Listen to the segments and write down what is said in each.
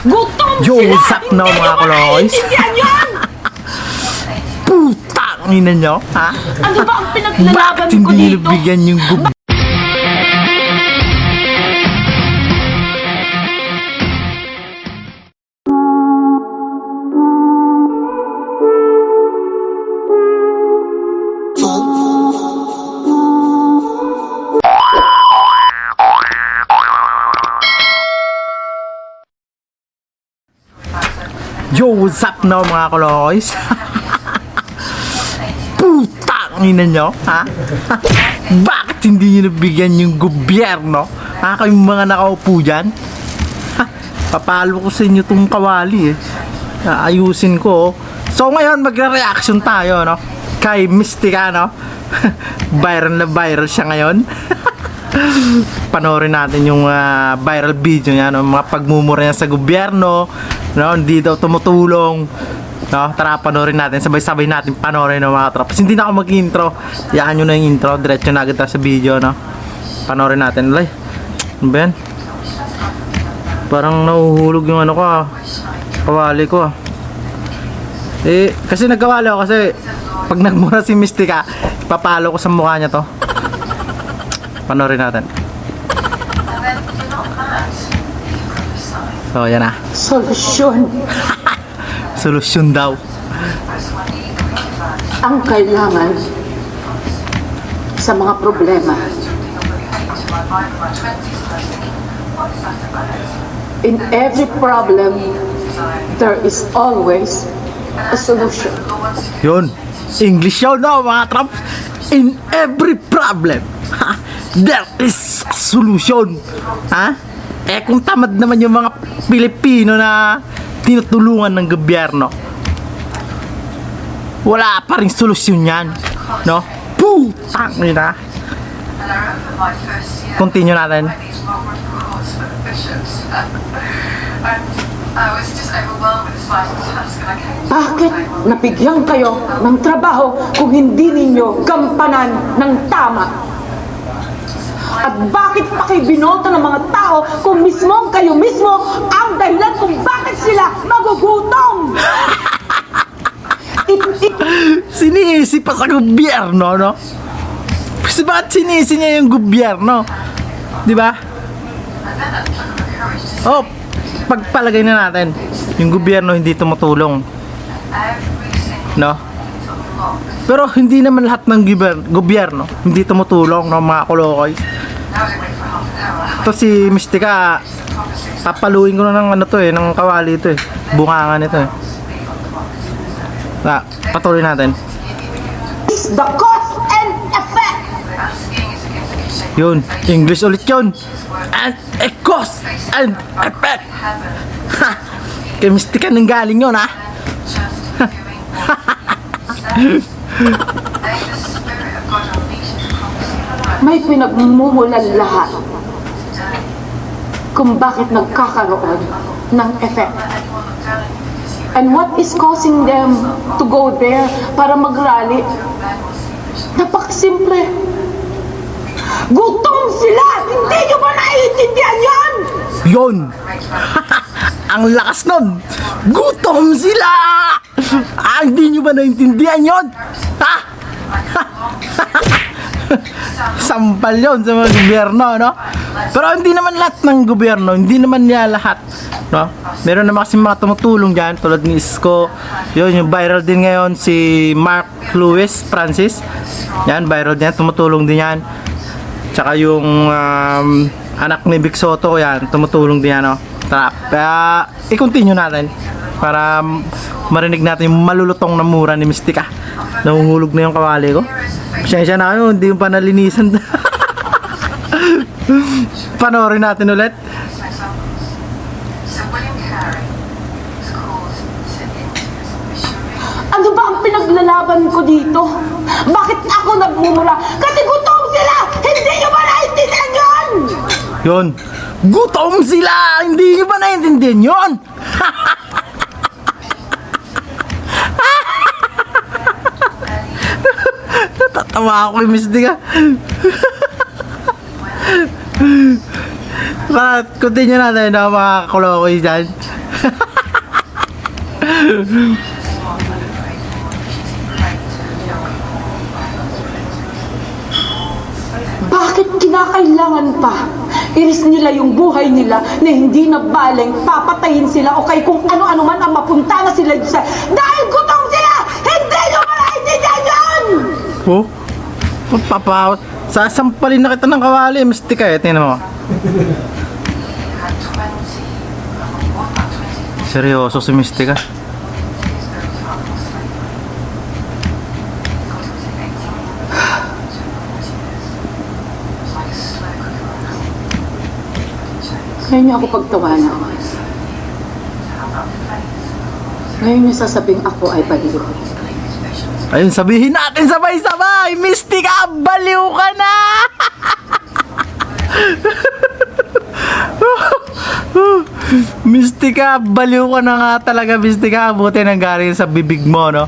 Gutom Yo, sila! what's up now, Hindi mga koloys? Putang ina nyo, ha? Ano ba ang pinaglalaban Bakit ko hindi nyo dito? bigyan yung gub... Yo, what's up now mga koloys? Putang ina nyo, ha? Bakit hindi nyo nabigyan yung gobyerno? Ha, kayong mga nakaupo dyan? Ha, papalo ko sa inyo tong kawali eh. Ayusin ko. oh. So ngayon magre-reaction tayo, no? Kay Mystica, no? viral na viral siya ngayon. panoorin natin yung ah, viral video niya, no? mga pagmumura niya sa gobyerno, no? hindi daw tumutulong. No? Tara, panoorin natin. Sabay-sabay natin panoorin ng mga tropas. Hindi na ako mag-intro. Yaan nyo na yung intro. Diretso na agad sa video. No? Panoorin natin. Lay, ano ba yan? Parang nauhulog yung ano ko ah. Kawali ko ah. Eh, kasi nagkawali ako kasi pag nagmura si Mystica, papalo ko sa mukha niya to. Panoorin natin. So, yan na. Solusyon Solusyon daw. ang kailangan sa mga problema. In every problem, there is always a solution. Yun. English yun, no, mga Trump. In every problem, ha, there is a solution. Ha? Eh, kung tamad naman yung mga Pilipino na tinutulungan ng gobyerno, wala pa rin solusyon yan. No? Putang ina. Continue natin. Bakit nabigyan kayo ng trabaho kung hindi ninyo gampanan ng tama? At bakit pa kayo binota ng mga tao kung mismo kayo mismo ang dahilan kung bakit sila magugutom? It, it, Sinisi pa sa gobyerno, no? Kasi bakit sinisi niya yung gobyerno? Di ba? Oh, pagpalagay na natin, yung gobyerno hindi tumutulong, no? Pero hindi naman lahat ng gobyerno, hindi tumutulong, no, mga kolokoy. Ito si Mystica, papaluin ko na ng ano to eh, ng kawali ito eh. Bungangan ito eh. Na, patuloy natin. is the cause and effect. Yun, English ulit yun. And a cause and effect. Ha! Kay Mystica nang galing yun, ha? May pinagmumulan lahat kung bakit nagkakaroon ng effect. And what is causing them to go there para mag-rally? Napakasimple. Gutom sila! Hindi nyo ba naiintindihan yan? Yun! Ang lakas nun! Gutom sila! Ah, hindi nyo ba naintindihan yun? Ha? Sampal yun sa mga gobyerno, no? Pero hindi naman lahat ng gobyerno, hindi naman niya lahat, no? Meron naman kasi mga tumutulong dyan, tulad ni Isko. Yun, yung viral din ngayon, si Mark Lewis Francis. Yan, viral din tumutulong din yan. Tsaka yung um, anak ni Vic Soto, yan, tumutulong din yan, no? Tara, kaya i-continue natin para marinig natin yung malulutong na mura ni Mystica. Nahuhulog na yung kawali ko. Pasensya na kayo, hindi yung pa nalinisan. Panoorin natin ulit. Ano ba ang pinaglalaban ko dito? Bakit ako nagmumura? Kasi gutom sila! Hindi nyo ba naiintindihan yan? Yun. Gutom sila! Hindi nyo ba naiintindihan yun? Natatawa ako kay Mystica. But, continue natin na mga kulokoy dyan. Bakit kinakailangan pa? Iris nila yung buhay nila na hindi na baling papatayin sila o kay kung ano-ano man ang mapunta na sila sa... Dahil gutom Oh? Papahawat. Sasampalin na kita ng kawali. Mistika eh. Tingnan mo. Seryoso si Mistika. Ngayon niyo ako pagtawanan. Ngayon niyo sasabing ako ay baliw. Ayun, sabihin natin sabay-sabay! Mistika, baliw ka na! Mistika, baliw ka na nga talaga, Mistika. Buti nang galing sa bibig mo, no?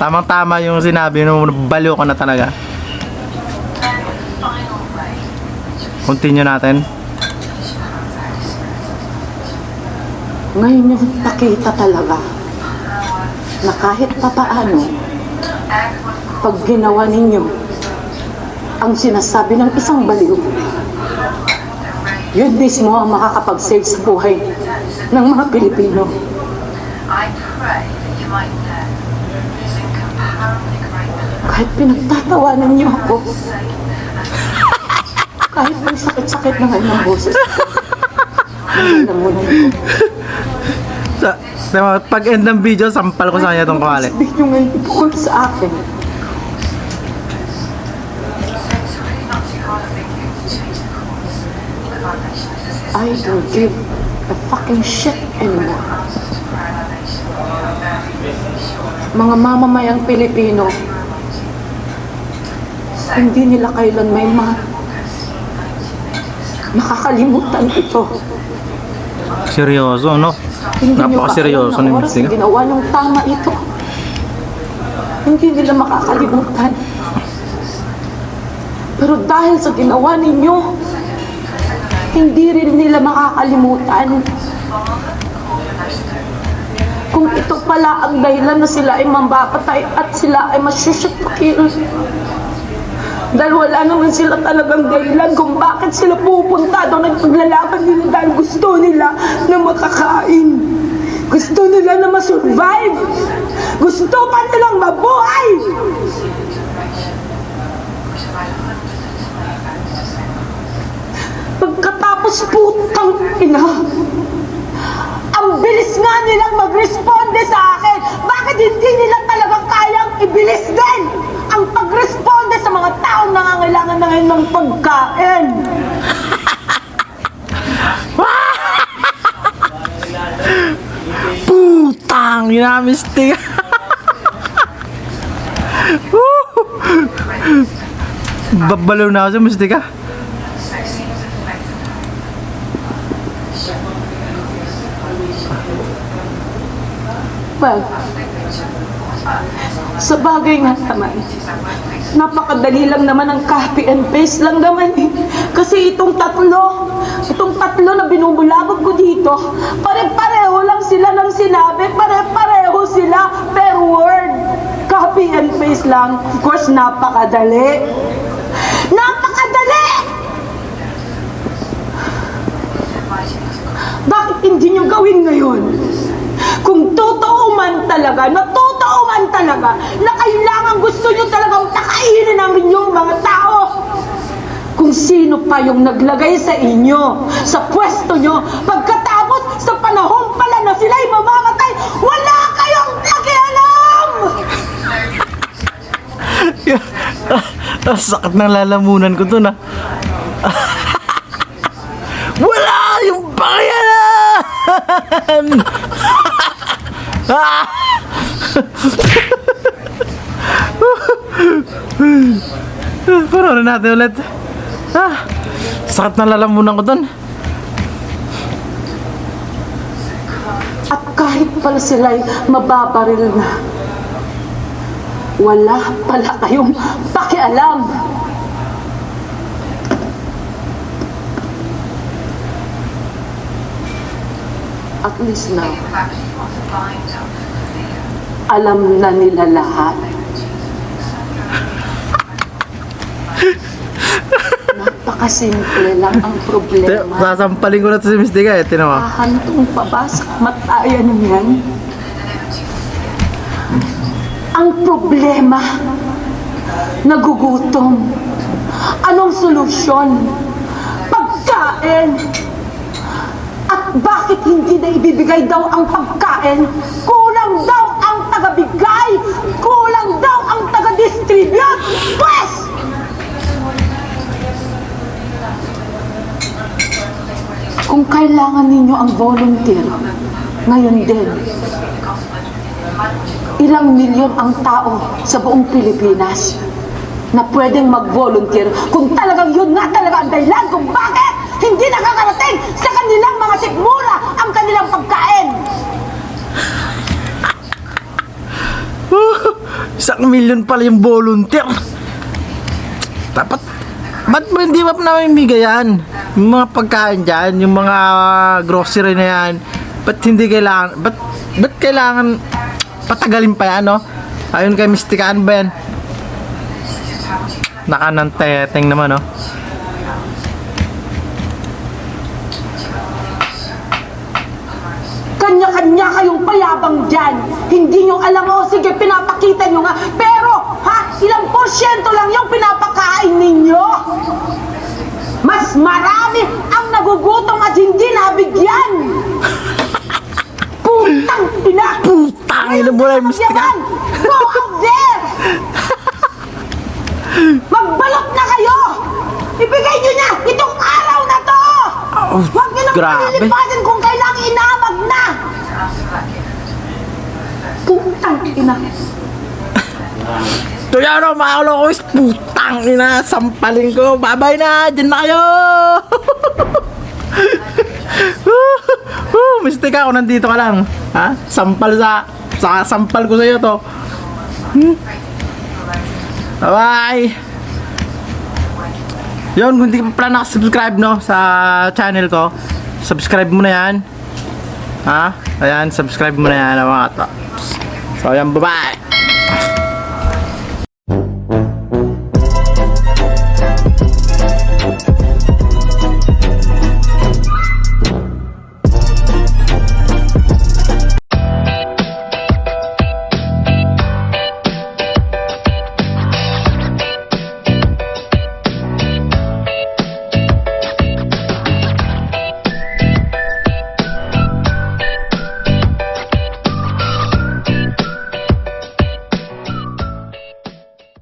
Tamang-tama yung sinabi mo, baliw ka na talaga. Continue natin. Ngayon niyo pakita talaga na kahit papaano, pag ginawa ninyo ang sinasabi ng isang baliw, yun mismo ang makakapag-save sa buhay ng mga Pilipino. Kahit pinagtatawanan niyo ako, kahit may sakit-sakit na ngayon ang boses ko, nalamunan ko. Sa, sa pag end ng video, sampal ko sa kanya itong kawali. Sabihin niyo ngayon tungkol sa akin. I don't give a fucking shit anymore. Mga mamamayang Pilipino, hindi nila kailan may ma makakalimutan ito. Seryoso, no? Hindi Napakaseryoso Mistika. na ginawa ng tama ito? Hindi nila makakalimutan. Pero dahil sa ginawa ninyo, hindi rin nila makakalimutan. Kung ito pala ang dahilan na sila ay mambapatay at sila ay masyusyutakil. Dahil wala naman sila talagang dahilan kung bakit sila pupunta doon at paglalaban nila dahil gusto nila na makakain. Gusto nila na masurvive. Gusto pa nilang mabuhay. Pagkatapos putang ina, ang bilis nga nilang mag-responde sa akin. Bakit hindi nila talagang kayang ibilis din ang pag-responde mga taong nangangailangan na ngayon ng pagkain? Putang ina, Mistika. Babalaw na ako sa Mistika. Well, sa bagay nga naman, napakadali lang naman ang copy and paste lang naman eh. Kasi itong tatlo, itong tatlo na binubulabog ko dito, pare-pareho lang sila ng sinabi, pare-pareho sila per word. Copy and paste lang. Of course, napakadali. Napakadali! Bakit hindi nyo gawin ngayon? Kung totoo man talaga, na totoo man talaga, na kailangan gusto nyo talagang takainin ang inyong mga tao. Kung sino pa yung naglagay sa inyo, sa pwesto nyo, pagkatapos sa panahon pala na sila'y mamamatay, wala kayong pakialam! Ang sakit ng lalamunan ko to na. Wala yung pangalan! Pero na natin ulit. Ah, sakit ng lalamunan ko dun. At kahit pala sila'y mababaril na, wala pala kayong pakialam. At least the alam na nila lahat. Napakasimple lang ang problema. Sasampalin ko na to si Mystica eh, tinawa. Hahantong pa ba sa matayan niyan? Ang problema, nagugutom. Anong solusyon? Pagkain! Bakit hindi na ibibigay daw ang pagkain? Kulang daw ang tagabigay! Kulang daw ang taga-distribute! Pwes! Kung kailangan ninyo ang volunteer, ngayon din, ilang milyon ang tao sa buong Pilipinas na pwedeng mag-volunteer kung talagang yun nga talaga ang dahilan kung bakit hindi nakakarating sa kanilang mga sikmura ang kanilang pagkain. Isang milyon pala yung volunteer. Dapat, ba't mo hindi ba namimigay yan? Yung mga pagkain dyan, yung mga grocery na yan, ba't hindi kailangan, ba't, ba't kailangan patagalin pa yan, no? Ayun kay Mystikaan ba yan? Nakananteteng naman, no? Kanya-kanya kayong payabang dyan. Hindi nyo alam, o sige, pinapakita nyo nga. Pero, ha, ilang porsyento lang yung pinapakain ninyo. Mas marami ang nagugutom at hindi nabigyan. Putang ina! Putang ina mo yung Mystikaan! Go out there! Magbalot na kayo! Ibigay nyo na itong araw na to! Oh, Huwag nyo nang palilipasin kung kailangan inamag ina! Tuyano, mga kalokos, putang ina, sampalin ko, babay na, dyan na kayo! uh, Mystica, ako nandito ka lang. Ha? Sampal sa, sa sampal ko sa iyo to. Hmm? Bye-bye! Yun, kung hindi ka pa pala nakasubscribe no, sa channel ko, subscribe mo na yan. Ha? Ayan, subscribe mo na yan mga to. So, ayan, bye-bye!